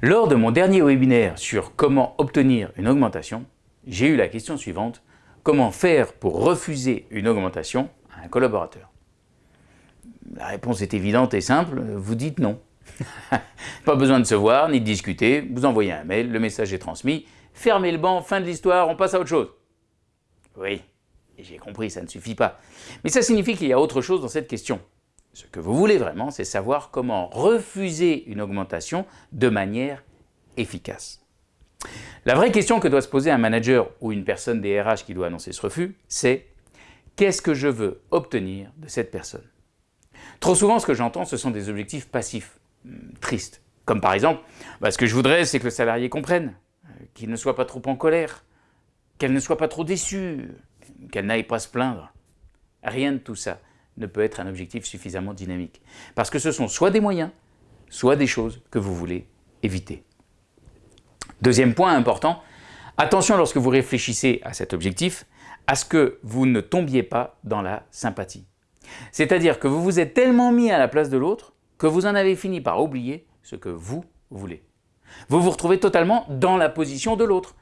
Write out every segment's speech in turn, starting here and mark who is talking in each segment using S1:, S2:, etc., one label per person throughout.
S1: Lors de mon dernier webinaire sur comment obtenir une augmentation, j'ai eu la question suivante, comment faire pour refuser une augmentation à un collaborateur? La réponse est évidente et simple, vous dites non. Pas besoin de se voir ni de discuter, vous envoyez un mail, le message est transmis, fermez le banc, fin de l'histoire, on passe à autre chose. Oui, j'ai compris, ça ne suffit pas. Mais ça signifie qu'il y a autre chose dans cette question. Ce que vous voulez vraiment, c'est savoir comment refuser une augmentation de manière efficace. La vraie question que doit se poser un manager ou une personne des RH qui doit annoncer ce refus, c'est qu'est-ce que je veux obtenir de cette personne? Trop souvent, ce que j'entends, ce sont des objectifs passifs, hmm, tristes. Comme par exemple, bah, ce que je voudrais, c'est que le salarié comprenne, euh, qu'il ne soit pas trop en colère, qu'elle ne soit pas trop déçue, qu'elle n'aille pas se plaindre. Rien de tout ça ne peut être un objectif suffisamment dynamique. Parce que ce sont soit des moyens, soit des choses que vous voulez éviter. Deuxième point important, attention lorsque vous réfléchissez à cet objectif, à ce que vous ne tombiez pas dans la sympathie. C'est-à-dire que vous vous êtes tellement mis à la place de l'autre que vous en avez fini par oublier ce que vous voulez. Vous vous retrouvez totalement dans la position de l'autre,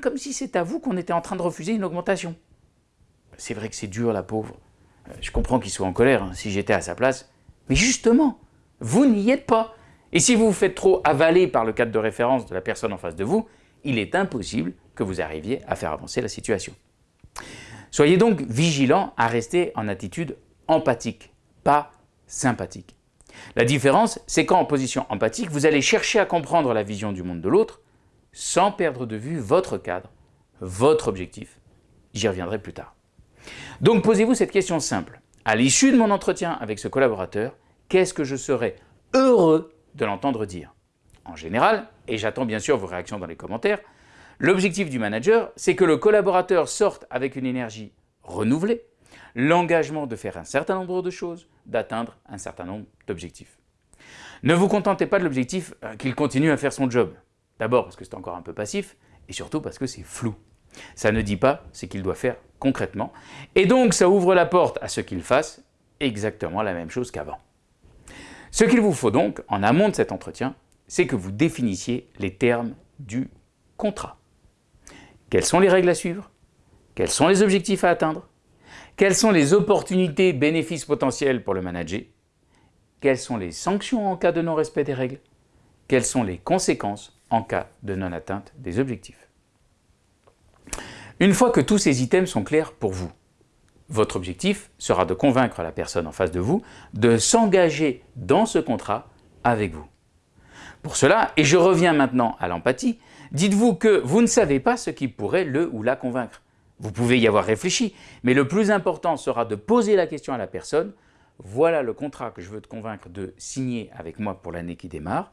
S1: comme si c'est à vous qu'on était en train de refuser une augmentation. C'est vrai que c'est dur, la pauvre. Euh, je comprends qu'il soit en colère, hein, si j'étais à sa place. Mais justement, vous n'y êtes pas. Et si vous vous faites trop avaler par le cadre de référence de la personne en face de vous, il est impossible que vous arriviez à faire avancer la situation. Soyez donc vigilant à rester en attitude empathique, pas sympathique. La différence, c'est qu'en position empathique, vous allez chercher à comprendre la vision du monde de l'autre sans perdre de vue votre cadre, votre objectif. J'y reviendrai plus tard. Donc posez-vous cette question simple. À l'issue de mon entretien avec ce collaborateur, qu'est-ce que je serais heureux de l'entendre dire? En général, et j'attends bien sûr vos réactions dans les commentaires, l'objectif du manager, c'est que le collaborateur sorte avec une énergie renouvelée, l'engagement de faire un certain nombre de choses, d'atteindre un certain nombre d'objectifs. Ne vous contentez pas de l'objectif euh, qu'il continue à faire son job. D'abord parce que c'est encore un peu passif, et surtout parce que c'est flou. Ça ne dit pas ce qu'il doit faire concrètement, et donc ça ouvre la porte à ce qu'il fasse exactement la même chose qu'avant. Ce qu'il vous faut donc, en amont de cet entretien, c'est que vous définissiez les termes du contrat. Quelles sont les règles à suivre? Quels sont les objectifs à atteindre? Quelles sont les opportunités, bénéfices potentiels pour le manager? Quelles sont les sanctions en cas de non-respect des règles? Quelles sont les conséquences en cas de non-atteinte des objectifs? Une fois que tous ces items sont clairs pour vous, votre objectif sera de convaincre la personne en face de vous de s'engager dans ce contrat avec vous. Pour cela, et je reviens maintenant à l'empathie, dites-vous que vous ne savez pas ce qui pourrait le ou la convaincre. Vous pouvez y avoir réfléchi, mais le plus important sera de poser la question à la personne « Voilà le contrat que je veux te convaincre de signer avec moi pour l'année qui démarre.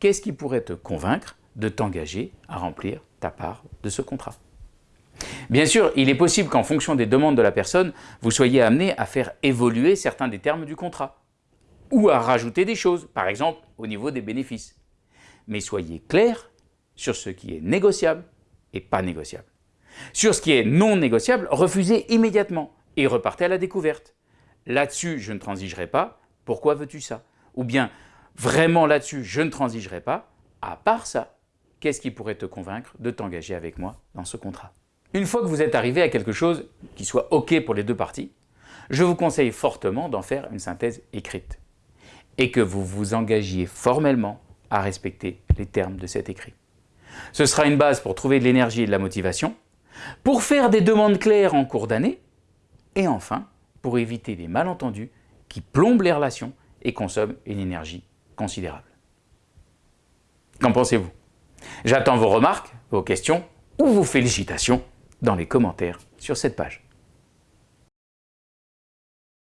S1: Qu'est-ce qui pourrait te convaincre de t'engager à remplir ta part de ce contrat ?» Bien sûr, il est possible qu'en fonction des demandes de la personne, vous soyez amené à faire évoluer certains des termes du contrat ou à rajouter des choses, par exemple au niveau des bénéfices. Mais soyez clair sur ce qui est négociable et pas négociable. Sur ce qui est non négociable, refusez immédiatement et repartez à la découverte. Là-dessus, je ne transigerai pas, pourquoi veux-tu ça? Ou bien, vraiment là-dessus, je ne transigerai pas, à part ça, qu'est-ce qui pourrait te convaincre de t'engager avec moi dans ce contrat? Une fois que vous êtes arrivé à quelque chose qui soit OK pour les deux parties, je vous conseille fortement d'en faire une synthèse écrite et que vous vous engagiez formellement à respecter les termes de cet écrit. Ce sera une base pour trouver de l'énergie et de la motivation, pour faire des demandes claires en cours d'année et enfin pour éviter des malentendus qui plombent les relations et consomment une énergie considérable. Qu'en pensez-vous? J'attends vos remarques, vos questions ou vos félicitations dans les commentaires sur cette page.